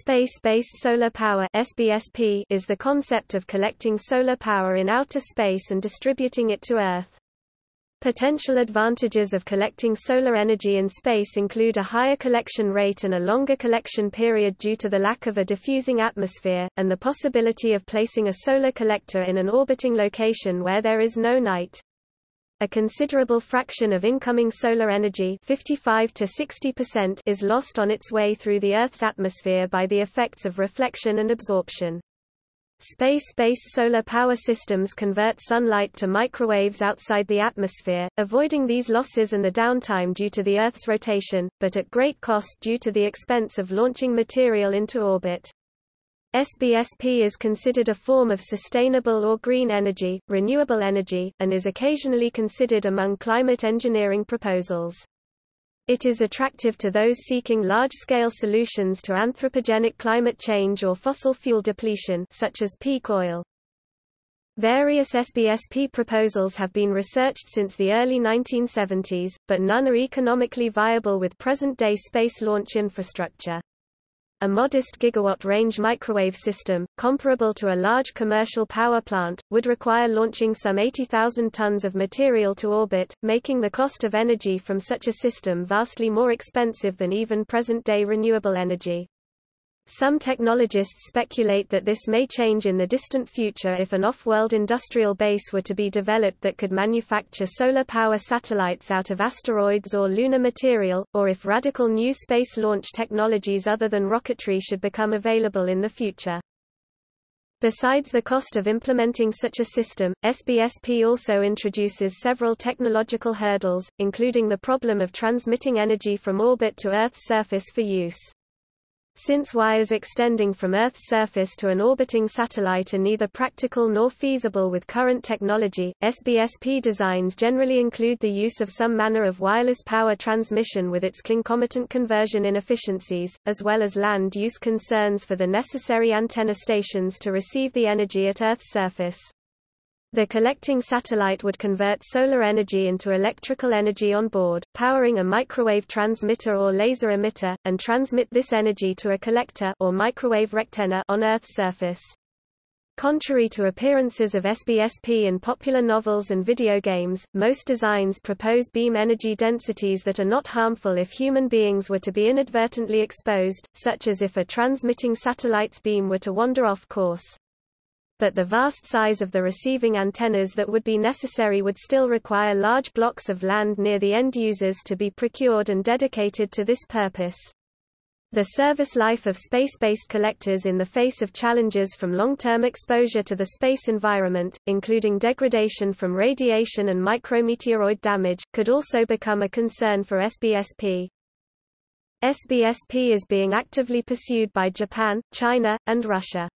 Space-based solar power SBSP is the concept of collecting solar power in outer space and distributing it to Earth. Potential advantages of collecting solar energy in space include a higher collection rate and a longer collection period due to the lack of a diffusing atmosphere, and the possibility of placing a solar collector in an orbiting location where there is no night. A considerable fraction of incoming solar energy 55 to 60% is lost on its way through the Earth's atmosphere by the effects of reflection and absorption. Space-based solar power systems convert sunlight to microwaves outside the atmosphere, avoiding these losses and the downtime due to the Earth's rotation, but at great cost due to the expense of launching material into orbit. SBSP is considered a form of sustainable or green energy, renewable energy, and is occasionally considered among climate engineering proposals. It is attractive to those seeking large-scale solutions to anthropogenic climate change or fossil fuel depletion such as peak oil. Various SBSP proposals have been researched since the early 1970s, but none are economically viable with present-day space launch infrastructure. A modest gigawatt-range microwave system, comparable to a large commercial power plant, would require launching some 80,000 tons of material to orbit, making the cost of energy from such a system vastly more expensive than even present-day renewable energy. Some technologists speculate that this may change in the distant future if an off-world industrial base were to be developed that could manufacture solar power satellites out of asteroids or lunar material, or if radical new space launch technologies other than rocketry should become available in the future. Besides the cost of implementing such a system, SBSP also introduces several technological hurdles, including the problem of transmitting energy from orbit to Earth's surface for use. Since wires extending from Earth's surface to an orbiting satellite are neither practical nor feasible with current technology, SBSP designs generally include the use of some manner of wireless power transmission with its concomitant conversion inefficiencies, as well as land use concerns for the necessary antenna stations to receive the energy at Earth's surface. The collecting satellite would convert solar energy into electrical energy on board, powering a microwave transmitter or laser emitter, and transmit this energy to a collector or microwave rectenna on Earth's surface. Contrary to appearances of SBSP in popular novels and video games, most designs propose beam energy densities that are not harmful if human beings were to be inadvertently exposed, such as if a transmitting satellite's beam were to wander off course but the vast size of the receiving antennas that would be necessary would still require large blocks of land near the end users to be procured and dedicated to this purpose. The service life of space-based collectors in the face of challenges from long-term exposure to the space environment, including degradation from radiation and micrometeoroid damage, could also become a concern for SBSP. SBSP is being actively pursued by Japan, China, and Russia.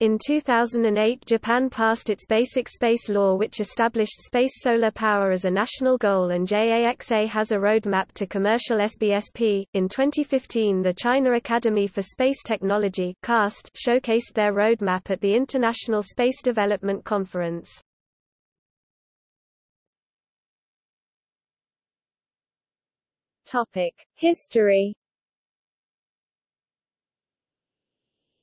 In 2008 Japan passed its Basic Space Law which established space solar power as a national goal and JAXA has a roadmap to commercial SBSP. In 2015 the China Academy for Space Technology CAST showcased their roadmap at the International Space Development Conference. History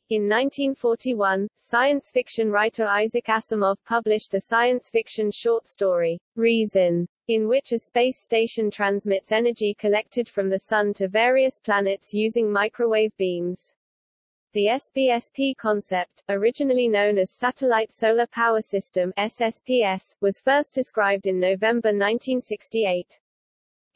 In 1941, science fiction writer Isaac Asimov published the science fiction short story, Reason, in which a space station transmits energy collected from the Sun to various planets using microwave beams. The SBSP concept, originally known as Satellite Solar Power System SSPS, was first described in November 1968.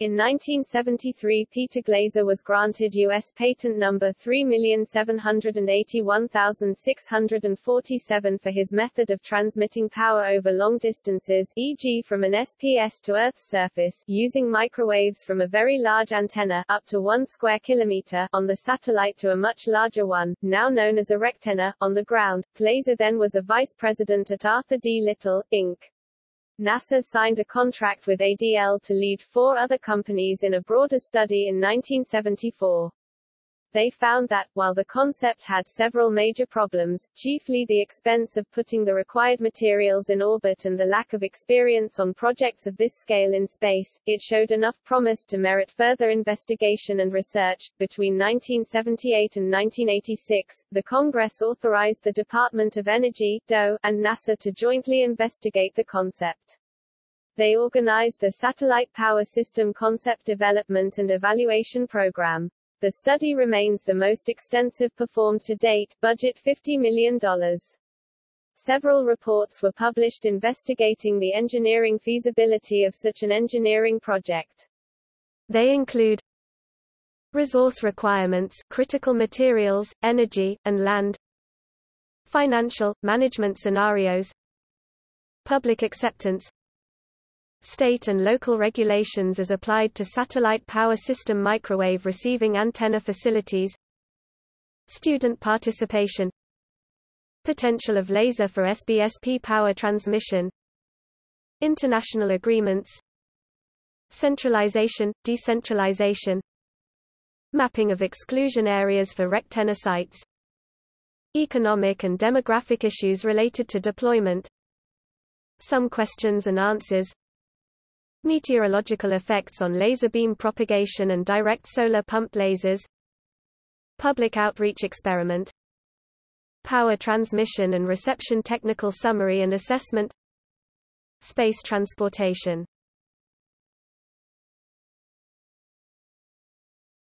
In 1973 Peter Glaser was granted U.S. patent number 3781647 for his method of transmitting power over long distances e.g. from an SPS to Earth's surface using microwaves from a very large antenna up to 1 square kilometer on the satellite to a much larger one, now known as a rectenna, on the ground. Glaser then was a vice president at Arthur D. Little, Inc. NASA signed a contract with ADL to lead four other companies in a broader study in 1974. They found that, while the concept had several major problems, chiefly the expense of putting the required materials in orbit and the lack of experience on projects of this scale in space, it showed enough promise to merit further investigation and research. Between 1978 and 1986, the Congress authorized the Department of Energy DOE, and NASA to jointly investigate the concept. They organized the Satellite Power System Concept Development and Evaluation Program. The study remains the most extensive performed to date, budget $50 million. Several reports were published investigating the engineering feasibility of such an engineering project. They include resource requirements, critical materials, energy, and land, financial, management scenarios, public acceptance, state and local regulations as applied to satellite power system microwave receiving antenna facilities student participation potential of laser for SBSP power transmission international agreements centralization, decentralization mapping of exclusion areas for rectenna sites economic and demographic issues related to deployment some questions and answers Meteorological effects on laser beam propagation and direct solar pumped lasers Public outreach experiment Power transmission and reception technical summary and assessment Space transportation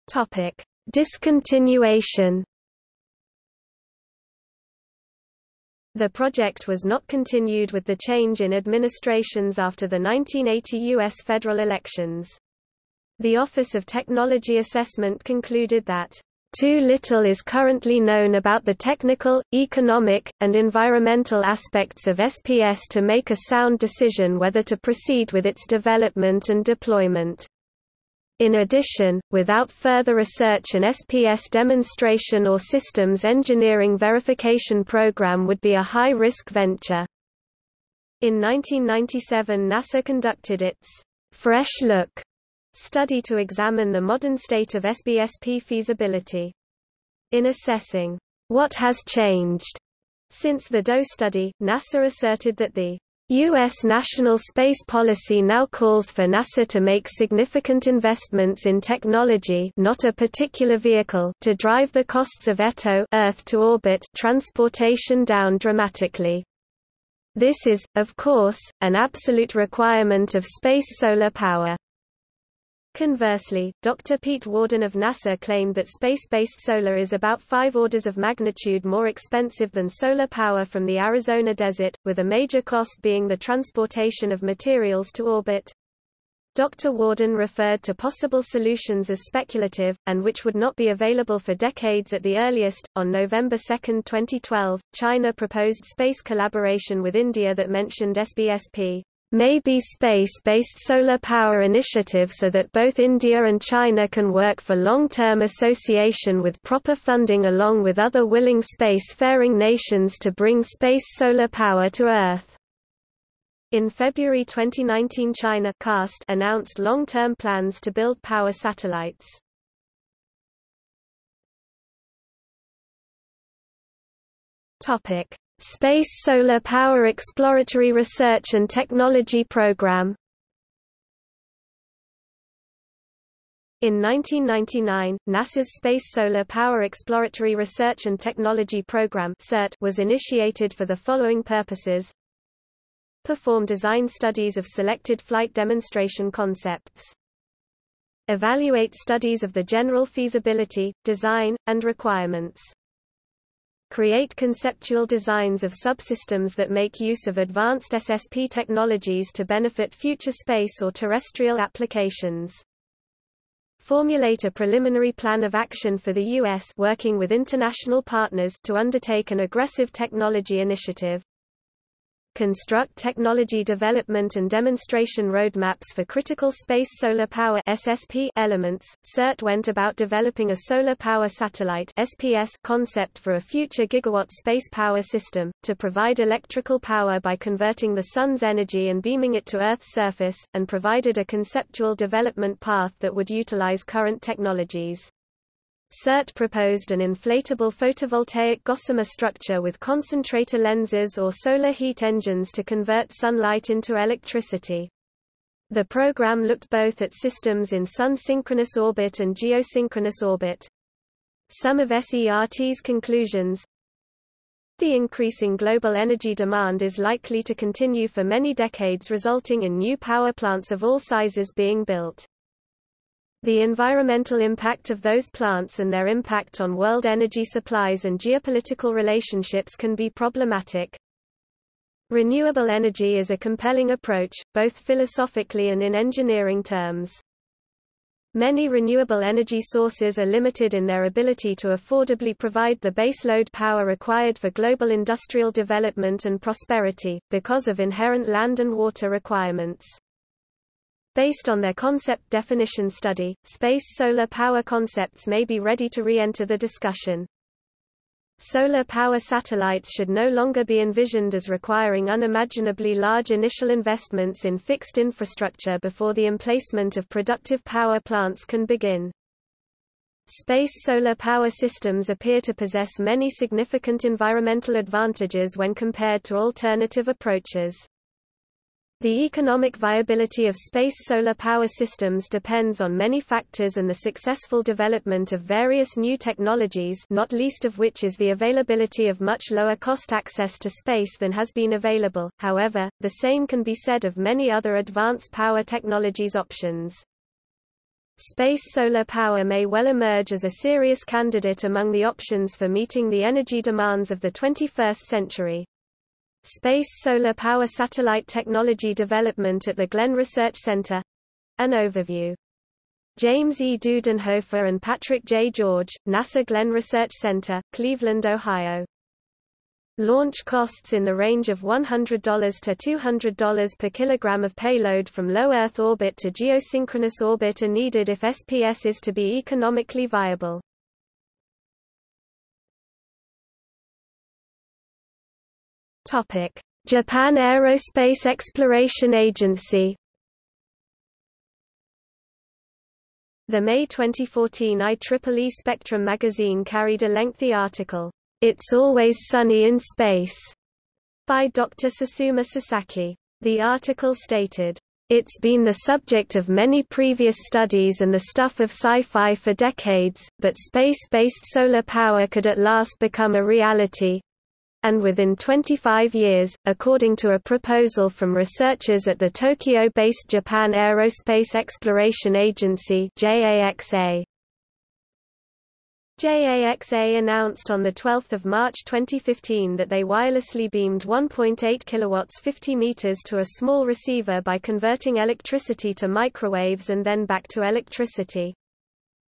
Topic. Discontinuation The project was not continued with the change in administrations after the 1980 U.S. federal elections. The Office of Technology Assessment concluded that too little is currently known about the technical, economic, and environmental aspects of SPS to make a sound decision whether to proceed with its development and deployment. In addition, without further research an SPS demonstration or systems engineering verification program would be a high-risk venture. In 1997 NASA conducted its Fresh Look study to examine the modern state of SBSP feasibility. In assessing what has changed since the DOE study, NASA asserted that the U.S. national space policy now calls for NASA to make significant investments in technology not a particular vehicle to drive the costs of ETO Earth to orbit transportation down dramatically. This is, of course, an absolute requirement of space solar power. Conversely, Dr. Pete Worden of NASA claimed that space-based solar is about five orders of magnitude more expensive than solar power from the Arizona desert, with a major cost being the transportation of materials to orbit. Dr. Worden referred to possible solutions as speculative, and which would not be available for decades at the earliest. On November 2, 2012, China proposed space collaboration with India that mentioned SBSP may be space-based solar power initiative so that both India and China can work for long-term association with proper funding along with other willing space-faring nations to bring space solar power to Earth. In February 2019 China CAST announced long-term plans to build power satellites. Topic: Space Solar Power Exploratory Research and Technology Program. In 1999, NASA's Space Solar Power Exploratory Research and Technology Program was initiated for the following purposes. Perform design studies of selected flight demonstration concepts. Evaluate studies of the general feasibility, design, and requirements create conceptual designs of subsystems that make use of advanced SSP technologies to benefit future space or terrestrial applications. Formulate a preliminary plan of action for the U.S. working with international partners to undertake an aggressive technology initiative construct technology development and demonstration roadmaps for critical space solar power SSP elements. SERT went about developing a solar power satellite SPS concept for a future gigawatt space power system, to provide electrical power by converting the sun's energy and beaming it to Earth's surface, and provided a conceptual development path that would utilize current technologies. SERT proposed an inflatable photovoltaic gossamer structure with concentrator lenses or solar heat engines to convert sunlight into electricity. The program looked both at systems in sun-synchronous orbit and geosynchronous orbit. Some of SERT's conclusions The increasing global energy demand is likely to continue for many decades resulting in new power plants of all sizes being built. The environmental impact of those plants and their impact on world energy supplies and geopolitical relationships can be problematic. Renewable energy is a compelling approach, both philosophically and in engineering terms. Many renewable energy sources are limited in their ability to affordably provide the baseload power required for global industrial development and prosperity, because of inherent land and water requirements. Based on their concept definition study, space solar power concepts may be ready to re-enter the discussion. Solar power satellites should no longer be envisioned as requiring unimaginably large initial investments in fixed infrastructure before the emplacement of productive power plants can begin. Space solar power systems appear to possess many significant environmental advantages when compared to alternative approaches. The economic viability of space solar power systems depends on many factors and the successful development of various new technologies not least of which is the availability of much lower cost access to space than has been available, however, the same can be said of many other advanced power technologies options. Space solar power may well emerge as a serious candidate among the options for meeting the energy demands of the 21st century. Space Solar Power Satellite Technology Development at the Glenn Research Center. An overview. James E. Dudenhofer and Patrick J. George, NASA Glenn Research Center, Cleveland, Ohio. Launch costs in the range of $100 to $200 per kilogram of payload from low Earth orbit to geosynchronous orbit are needed if SPS is to be economically viable. Topic: Japan Aerospace Exploration Agency. The May 2014 IEEE Spectrum magazine carried a lengthy article, It's Always Sunny in Space, by Dr. Susumu Sasaki. The article stated, It's been the subject of many previous studies and the stuff of sci-fi for decades, but space-based solar power could at last become a reality, and within 25 years, according to a proposal from researchers at the Tokyo-based Japan Aerospace Exploration Agency JAXA. JAXA announced on 12 March 2015 that they wirelessly beamed 1.8 kW 50 meters to a small receiver by converting electricity to microwaves and then back to electricity.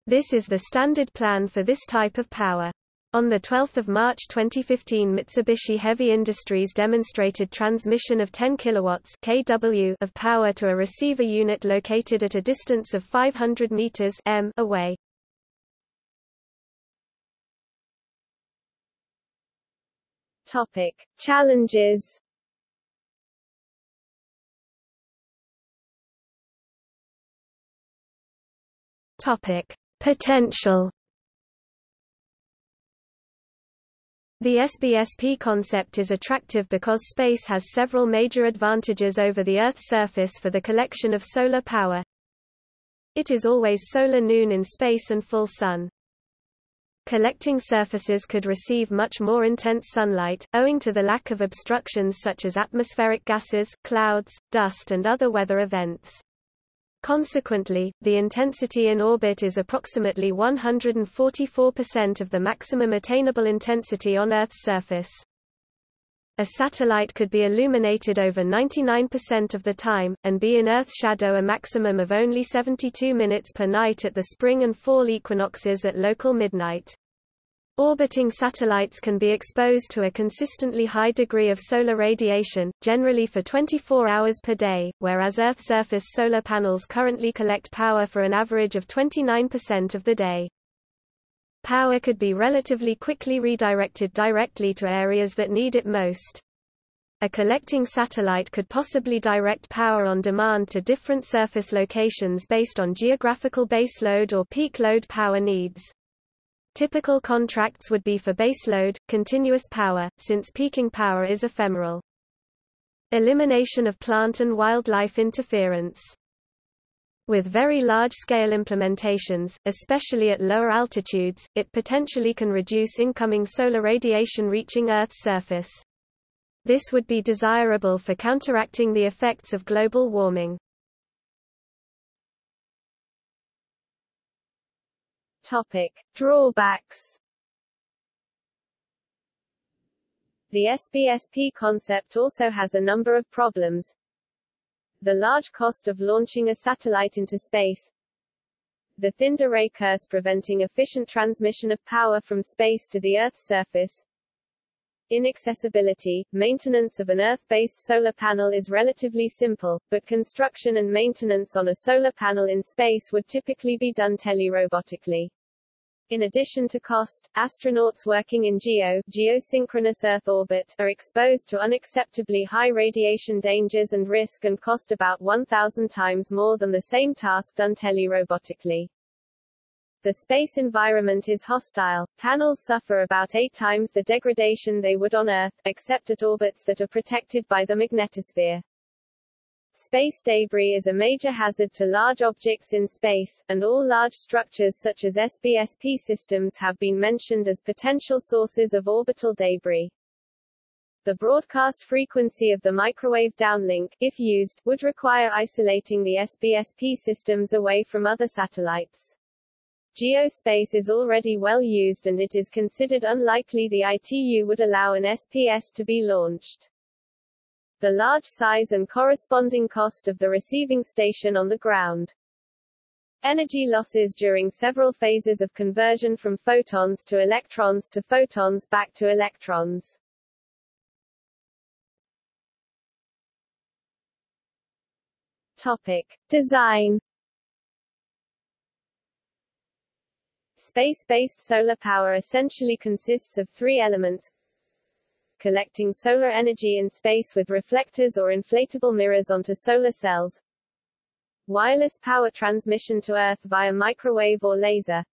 This is the standard plan for this type of power. On 12 March 2015 Mitsubishi Heavy Industries demonstrated transmission of 10 kilowatts kW of power to a receiver unit located at a distance of 500 meters m away. Topic: Challenges. Topic: Potential The SBSP concept is attractive because space has several major advantages over the Earth's surface for the collection of solar power. It is always solar noon in space and full sun. Collecting surfaces could receive much more intense sunlight, owing to the lack of obstructions such as atmospheric gases, clouds, dust and other weather events. Consequently, the intensity in orbit is approximately 144% of the maximum attainable intensity on Earth's surface. A satellite could be illuminated over 99% of the time, and be in Earth's shadow a maximum of only 72 minutes per night at the spring and fall equinoxes at local midnight. Orbiting satellites can be exposed to a consistently high degree of solar radiation, generally for 24 hours per day, whereas Earth-surface solar panels currently collect power for an average of 29% of the day. Power could be relatively quickly redirected directly to areas that need it most. A collecting satellite could possibly direct power on demand to different surface locations based on geographical baseload or peak load power needs. Typical contracts would be for baseload, continuous power, since peaking power is ephemeral. Elimination of plant and wildlife interference. With very large-scale implementations, especially at lower altitudes, it potentially can reduce incoming solar radiation reaching Earth's surface. This would be desirable for counteracting the effects of global warming. Topic: Drawbacks The SBSP concept also has a number of problems. The large cost of launching a satellite into space, the thinned array curse preventing efficient transmission of power from space to the Earth's surface, Inaccessibility Maintenance of an Earth-based solar panel is relatively simple, but construction and maintenance on a solar panel in space would typically be done telerobotically. In addition to cost, astronauts working in GEO geosynchronous Earth orbit are exposed to unacceptably high radiation dangers and risk and cost about 1,000 times more than the same task done telerobotically. The space environment is hostile. Panels suffer about eight times the degradation they would on Earth, except at orbits that are protected by the magnetosphere. Space debris is a major hazard to large objects in space, and all large structures such as SBSP systems have been mentioned as potential sources of orbital debris. The broadcast frequency of the microwave downlink, if used, would require isolating the SBSP systems away from other satellites. Geospace is already well used and it is considered unlikely the ITU would allow an SPS to be launched the large size and corresponding cost of the receiving station on the ground. Energy losses during several phases of conversion from photons to electrons to photons back to electrons. Topic. Design Space-based solar power essentially consists of three elements collecting solar energy in space with reflectors or inflatable mirrors onto solar cells, wireless power transmission to Earth via microwave or laser,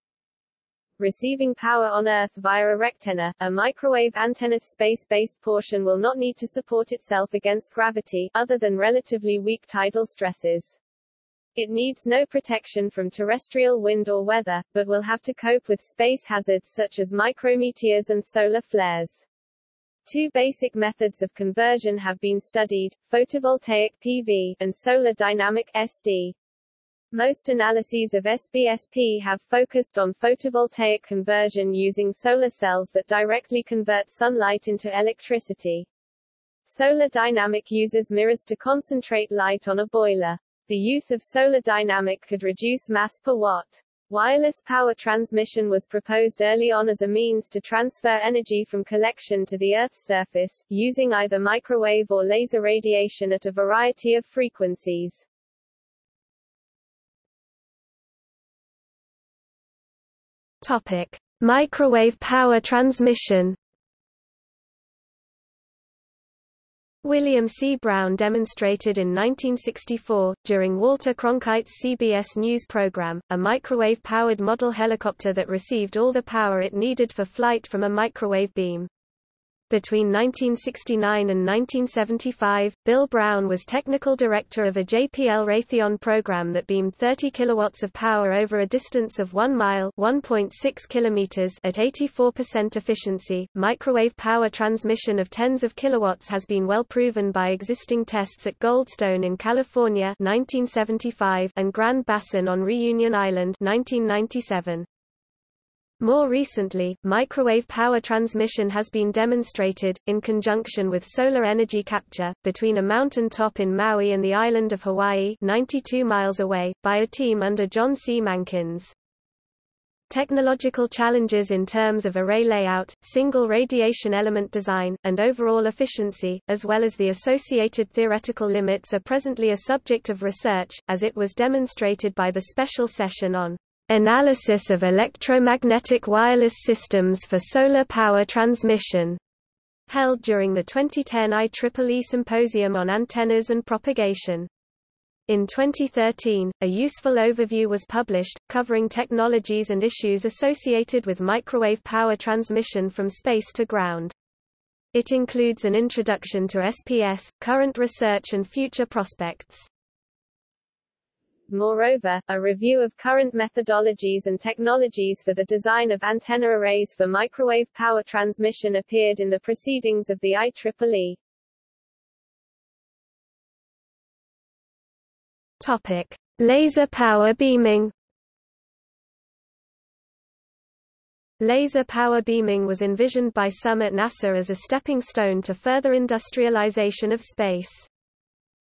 receiving power on Earth via a rectenna, a microwave antenna space-based portion will not need to support itself against gravity, other than relatively weak tidal stresses. It needs no protection from terrestrial wind or weather, but will have to cope with space hazards such as micrometeors and solar flares. Two basic methods of conversion have been studied, photovoltaic PV and solar dynamic SD. Most analyses of SBSP have focused on photovoltaic conversion using solar cells that directly convert sunlight into electricity. Solar dynamic uses mirrors to concentrate light on a boiler. The use of solar dynamic could reduce mass per watt. Wireless power transmission was proposed early on as a means to transfer energy from collection to the Earth's surface, using either microwave or laser radiation at a variety of frequencies. Topic: Microwave power transmission William C. Brown demonstrated in 1964, during Walter Cronkite's CBS News program, a microwave-powered model helicopter that received all the power it needed for flight from a microwave beam. Between 1969 and 1975, Bill Brown was technical director of a JPL Raytheon program that beamed 30 kilowatts of power over a distance of 1 mile (1.6 kilometers) at 84% efficiency. Microwave power transmission of tens of kilowatts has been well proven by existing tests at Goldstone in California (1975) and Grand Bassin on Reunion Island (1997). More recently, microwave power transmission has been demonstrated, in conjunction with solar energy capture, between a mountain top in Maui and the island of Hawaii 92 miles away, by a team under John C. Mankins. Technological challenges in terms of array layout, single radiation element design, and overall efficiency, as well as the associated theoretical limits are presently a subject of research, as it was demonstrated by the special session on Analysis of electromagnetic wireless systems for solar power transmission, held during the 2010 IEEE Symposium on Antennas and Propagation. In 2013, a useful overview was published, covering technologies and issues associated with microwave power transmission from space to ground. It includes an introduction to SPS, current research and future prospects. Moreover, a review of current methodologies and technologies for the design of antenna arrays for microwave power transmission appeared in the proceedings of the IEEE. Topic: Laser power beaming. Laser power beaming was envisioned by some at NASA as a stepping stone to further industrialization of space.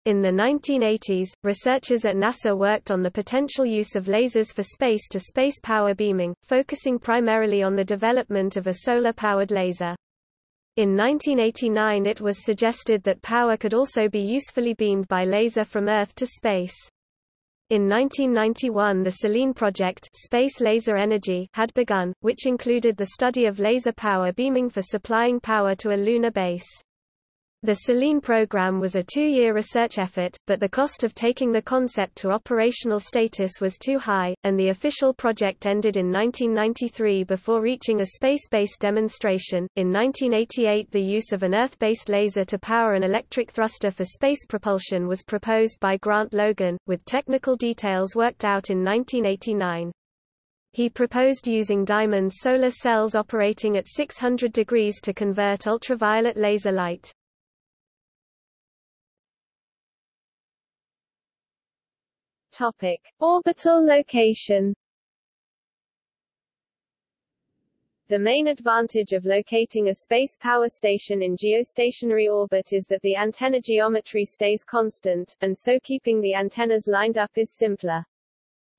In the 1980s, researchers at NASA worked on the potential use of lasers for space-to-space -space power beaming, focusing primarily on the development of a solar-powered laser. In 1989 it was suggested that power could also be usefully beamed by laser from Earth to space. In 1991 the Selene project Space Laser Energy had begun, which included the study of laser power beaming for supplying power to a lunar base. The Selene program was a two-year research effort, but the cost of taking the concept to operational status was too high, and the official project ended in 1993 before reaching a space-based demonstration. In 1988 the use of an Earth-based laser to power an electric thruster for space propulsion was proposed by Grant Logan, with technical details worked out in 1989. He proposed using diamond solar cells operating at 600 degrees to convert ultraviolet laser light. Topic: Orbital location. The main advantage of locating a space power station in geostationary orbit is that the antenna geometry stays constant, and so keeping the antennas lined up is simpler.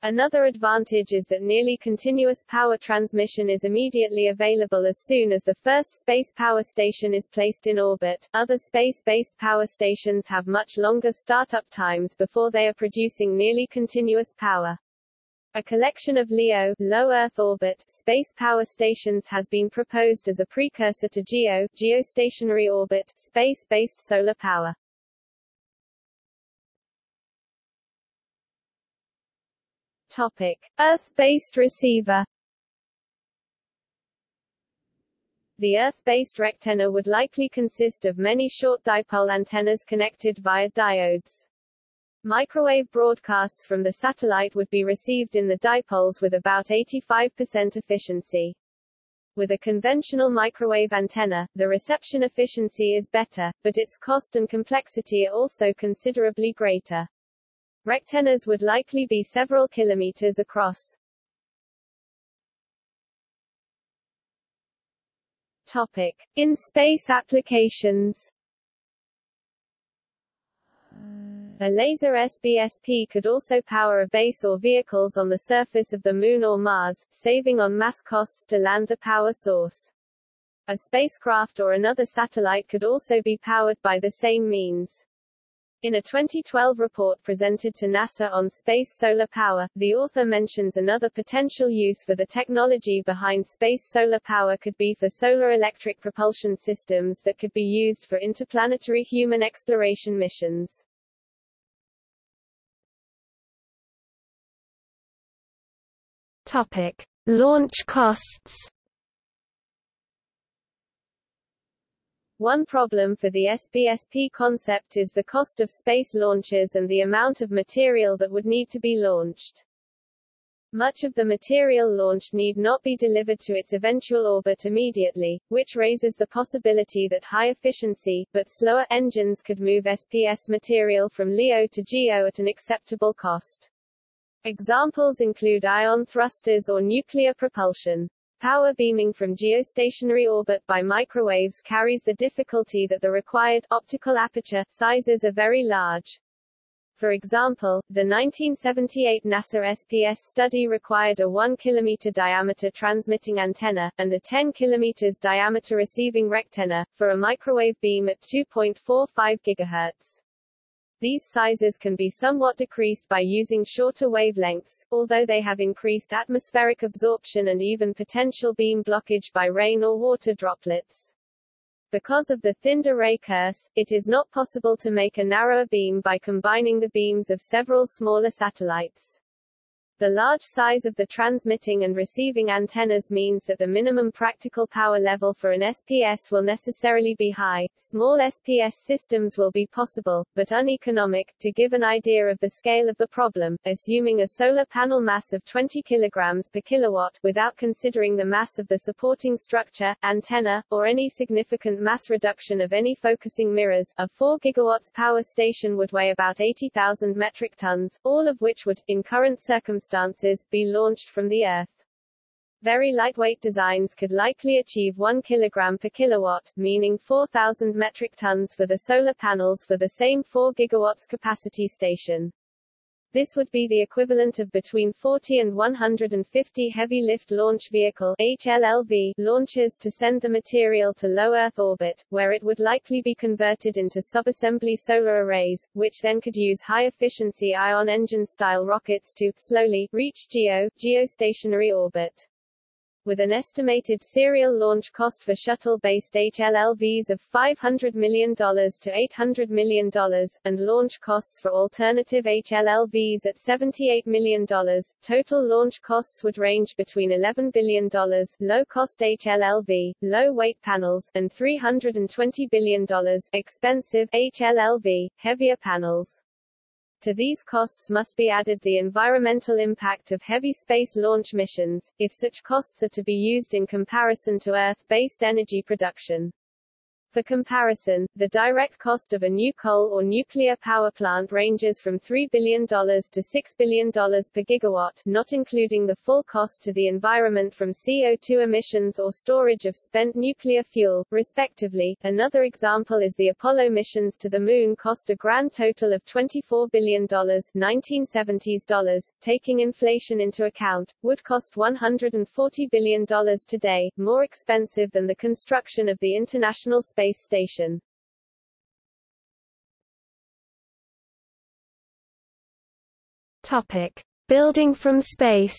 Another advantage is that nearly continuous power transmission is immediately available as soon as the first space power station is placed in orbit. Other space-based power stations have much longer startup times before they are producing nearly continuous power. A collection of LEO low Earth orbit space power stations has been proposed as a precursor to GEO geostationary orbit space-based solar power. Topic: Earth-based receiver. The Earth-based rectenna would likely consist of many short dipole antennas connected via diodes. Microwave broadcasts from the satellite would be received in the dipoles with about 85% efficiency. With a conventional microwave antenna, the reception efficiency is better, but its cost and complexity are also considerably greater. Rectennas would likely be several kilometers across. Topic. In space applications A laser SBSP could also power a base or vehicles on the surface of the Moon or Mars, saving on mass costs to land the power source. A spacecraft or another satellite could also be powered by the same means. In a 2012 report presented to NASA on space solar power, the author mentions another potential use for the technology behind space solar power could be for solar electric propulsion systems that could be used for interplanetary human exploration missions. Topic: Launch costs. One problem for the SBSP concept is the cost of space launches and the amount of material that would need to be launched. Much of the material launched need not be delivered to its eventual orbit immediately, which raises the possibility that high-efficiency, but slower, engines could move SPS material from LEO to GEO at an acceptable cost. Examples include ion thrusters or nuclear propulsion. Power beaming from geostationary orbit by microwaves carries the difficulty that the required optical aperture sizes are very large. For example, the 1978 NASA SPS study required a 1 km diameter transmitting antenna, and a 10 km diameter receiving rectenna, for a microwave beam at 2.45 GHz. These sizes can be somewhat decreased by using shorter wavelengths, although they have increased atmospheric absorption and even potential beam blockage by rain or water droplets. Because of the thinned array curse, it is not possible to make a narrower beam by combining the beams of several smaller satellites. The large size of the transmitting and receiving antennas means that the minimum practical power level for an SPS will necessarily be high. Small SPS systems will be possible, but uneconomic. To give an idea of the scale of the problem, assuming a solar panel mass of 20 kg per kilowatt, without considering the mass of the supporting structure, antenna, or any significant mass reduction of any focusing mirrors, a 4 gigawatts power station would weigh about 80,000 metric tons, all of which would, in current circumstances, circumstances, be launched from the Earth. Very lightweight designs could likely achieve 1 kg per kilowatt, meaning 4,000 metric tons for the solar panels for the same 4 gigawatts capacity station. This would be the equivalent of between 40 and 150 Heavy Lift Launch Vehicle HLLV launches to send the material to low Earth orbit, where it would likely be converted into subassembly solar arrays, which then could use high-efficiency ion engine-style rockets to, slowly, reach GEO geostationary orbit with an estimated serial launch cost for shuttle-based HLLVs of $500 million to $800 million, and launch costs for alternative HLLVs at $78 million. Total launch costs would range between $11 billion low-cost HLLV, low-weight panels, and $320 billion expensive HLLV, heavier panels. To these costs must be added the environmental impact of heavy space launch missions, if such costs are to be used in comparison to Earth-based energy production. For comparison, the direct cost of a new coal or nuclear power plant ranges from $3 billion to $6 billion per gigawatt, not including the full cost to the environment from CO2 emissions or storage of spent nuclear fuel, respectively. Another example is the Apollo missions to the Moon cost a grand total of $24 billion 1970s dollars, taking inflation into account, would cost $140 billion today, more expensive than the construction of the International Space Space Station. Topic: Building from space.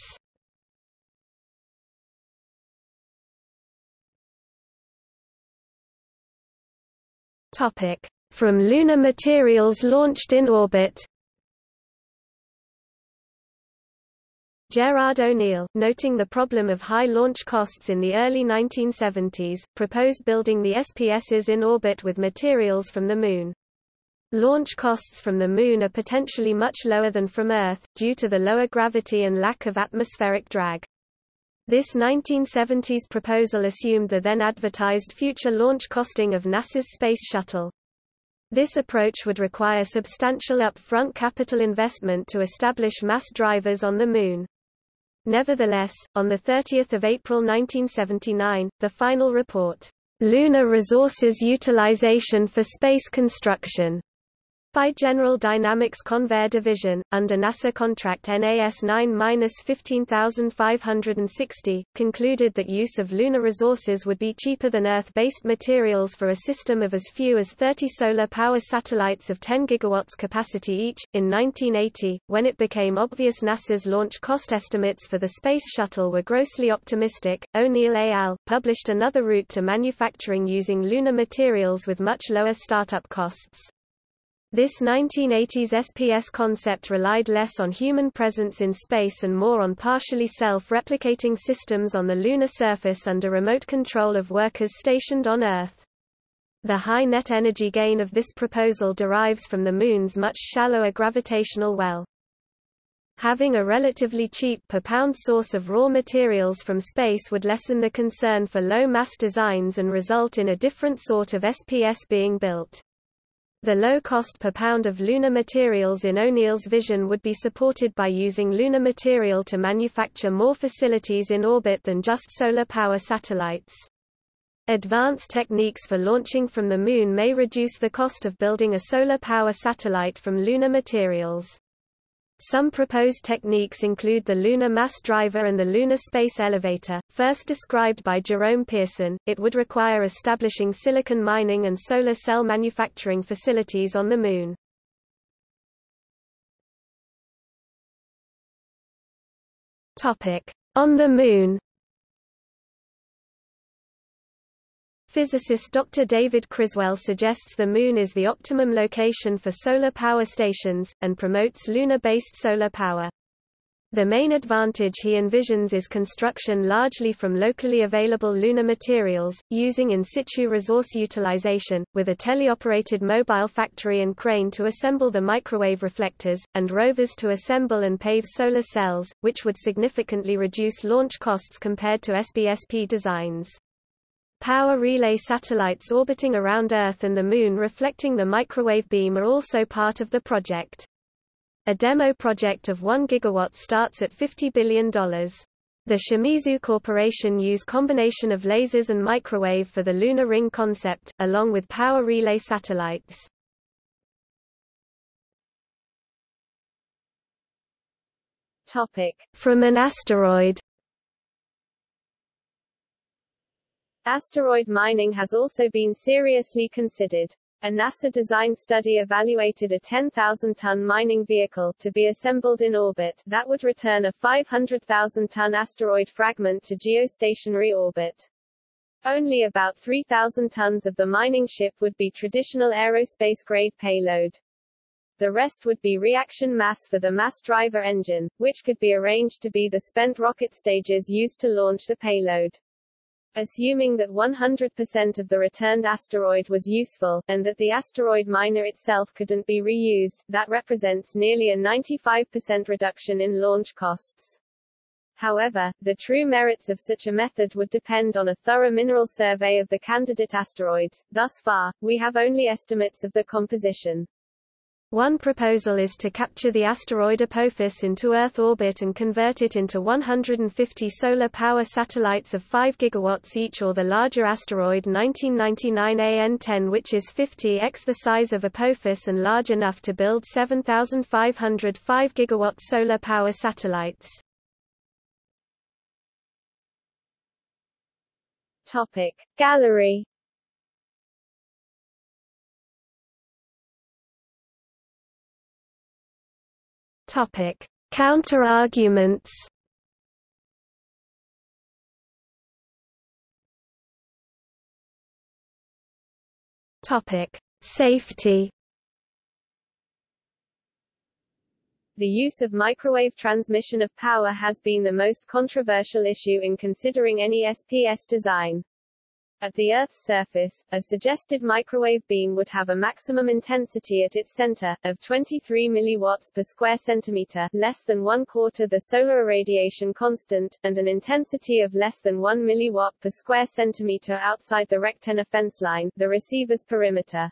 Topic: From lunar materials launched in orbit. Gerard O'Neill, noting the problem of high launch costs in the early 1970s, proposed building the SPSs in orbit with materials from the Moon. Launch costs from the Moon are potentially much lower than from Earth, due to the lower gravity and lack of atmospheric drag. This 1970s proposal assumed the then advertised future launch costing of NASA's Space Shuttle. This approach would require substantial upfront capital investment to establish mass drivers on the Moon. Nevertheless, on 30 April 1979, the final report, "'Lunar Resources Utilization for Space Construction' by General Dynamics Convair Division, under NASA contract NAS 9-15560, concluded that use of lunar resources would be cheaper than Earth-based materials for a system of as few as 30 solar power satellites of 10 gigawatts capacity each. In 1980, when it became obvious NASA's launch cost estimates for the Space Shuttle were grossly optimistic, O'Neill et al. published another route to manufacturing using lunar materials with much lower startup costs. This 1980s SPS concept relied less on human presence in space and more on partially self-replicating systems on the lunar surface under remote control of workers stationed on Earth. The high net energy gain of this proposal derives from the Moon's much shallower gravitational well. Having a relatively cheap per pound source of raw materials from space would lessen the concern for low-mass designs and result in a different sort of SPS being built. The low cost per pound of lunar materials in O'Neill's vision would be supported by using lunar material to manufacture more facilities in orbit than just solar power satellites. Advanced techniques for launching from the Moon may reduce the cost of building a solar power satellite from lunar materials. Some proposed techniques include the lunar mass driver and the lunar space elevator. First described by Jerome Pearson, it would require establishing silicon mining and solar cell manufacturing facilities on the Moon. Topic: On the Moon. Physicist Dr. David Criswell suggests the Moon is the optimum location for solar power stations, and promotes lunar-based solar power. The main advantage he envisions is construction largely from locally available lunar materials, using in situ resource utilization, with a teleoperated mobile factory and crane to assemble the microwave reflectors, and rovers to assemble and pave solar cells, which would significantly reduce launch costs compared to SBSP designs. Power relay satellites orbiting around Earth and the Moon reflecting the microwave beam are also part of the project. A demo project of 1 gigawatt starts at $50 billion. The Shimizu Corporation use combination of lasers and microwave for the lunar ring concept, along with power relay satellites. Topic. From an asteroid Asteroid mining has also been seriously considered. A NASA design study evaluated a 10,000-ton mining vehicle to be assembled in orbit that would return a 500,000-ton asteroid fragment to geostationary orbit. Only about 3,000 tons of the mining ship would be traditional aerospace-grade payload. The rest would be reaction mass for the mass driver engine, which could be arranged to be the spent rocket stages used to launch the payload. Assuming that 100% of the returned asteroid was useful, and that the asteroid miner itself couldn't be reused, that represents nearly a 95% reduction in launch costs. However, the true merits of such a method would depend on a thorough mineral survey of the candidate asteroids. Thus far, we have only estimates of the composition. One proposal is to capture the asteroid Apophis into Earth orbit and convert it into 150 solar power satellites of 5 gigawatts each or the larger asteroid 1999 AN-10 which is 50x the size of Apophis and large enough to build 7,500 5 gigawatt solar power satellites. Topic. Gallery Topic: Counter-arguments. Topic: Safety. The use of microwave transmission of power has been the most controversial issue in considering any SPS design. At the Earth's surface, a suggested microwave beam would have a maximum intensity at its center, of 23 milliwatts per square centimeter, less than one quarter the solar irradiation constant, and an intensity of less than 1 milliwatt per square centimeter outside the rectenna fence line, the receiver's perimeter.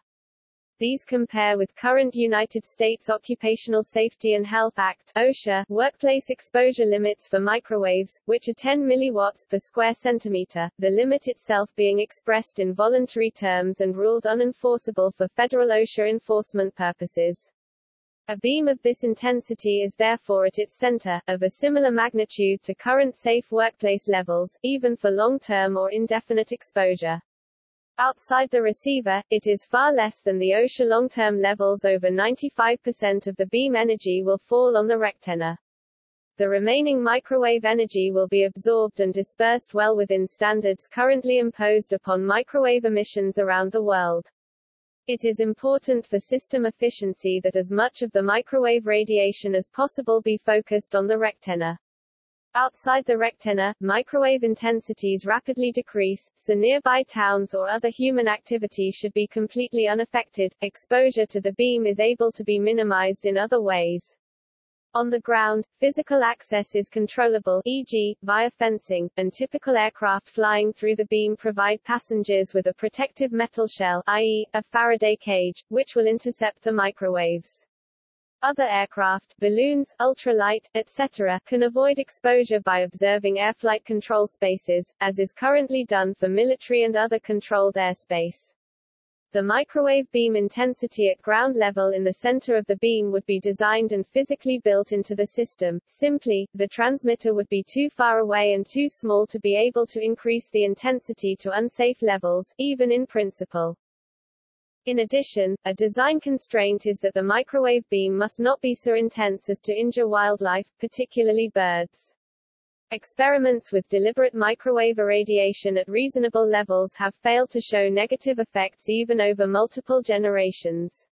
These compare with current United States Occupational Safety and Health Act OSHA workplace exposure limits for microwaves, which are 10 milliwatts per square centimeter, the limit itself being expressed in voluntary terms and ruled unenforceable for federal OSHA enforcement purposes. A beam of this intensity is therefore at its center, of a similar magnitude to current safe workplace levels, even for long-term or indefinite exposure. Outside the receiver, it is far less than the OSHA long-term levels over 95% of the beam energy will fall on the rectenna. The remaining microwave energy will be absorbed and dispersed well within standards currently imposed upon microwave emissions around the world. It is important for system efficiency that as much of the microwave radiation as possible be focused on the rectenna. Outside the rectenna, microwave intensities rapidly decrease, so nearby towns or other human activity should be completely unaffected. Exposure to the beam is able to be minimized in other ways. On the ground, physical access is controllable e.g., via fencing, and typical aircraft flying through the beam provide passengers with a protective metal shell i.e., a Faraday cage, which will intercept the microwaves. Other aircraft, balloons, ultralight, etc., can avoid exposure by observing airflight control spaces, as is currently done for military and other controlled airspace. The microwave beam intensity at ground level in the center of the beam would be designed and physically built into the system. Simply, the transmitter would be too far away and too small to be able to increase the intensity to unsafe levels, even in principle. In addition, a design constraint is that the microwave beam must not be so intense as to injure wildlife, particularly birds. Experiments with deliberate microwave irradiation at reasonable levels have failed to show negative effects even over multiple generations.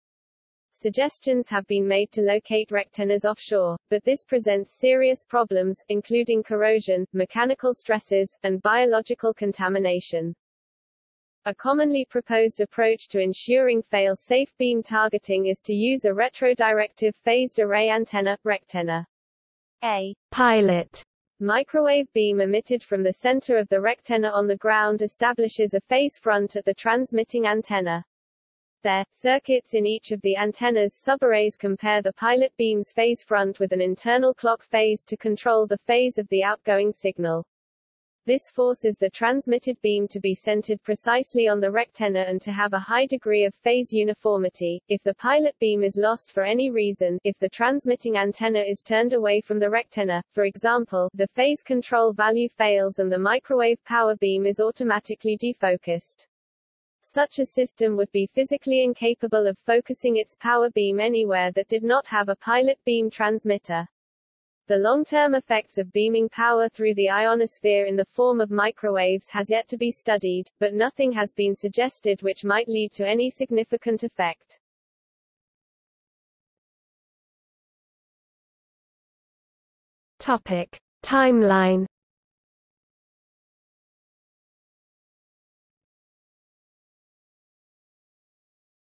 Suggestions have been made to locate rectennas offshore, but this presents serious problems, including corrosion, mechanical stresses, and biological contamination. A commonly proposed approach to ensuring fail-safe beam targeting is to use a retrodirective phased array antenna, rectenna. A pilot microwave beam emitted from the center of the rectenna on the ground establishes a phase front at the transmitting antenna. There, circuits in each of the antenna's subarrays compare the pilot beam's phase front with an internal clock phase to control the phase of the outgoing signal. This forces the transmitted beam to be centered precisely on the rectenna and to have a high degree of phase uniformity. If the pilot beam is lost for any reason, if the transmitting antenna is turned away from the rectenna, for example, the phase control value fails and the microwave power beam is automatically defocused. Such a system would be physically incapable of focusing its power beam anywhere that did not have a pilot beam transmitter. The long-term effects of beaming power through the ionosphere in the form of microwaves has yet to be studied, but nothing has been suggested which might lead to any significant effect. Topic. Timeline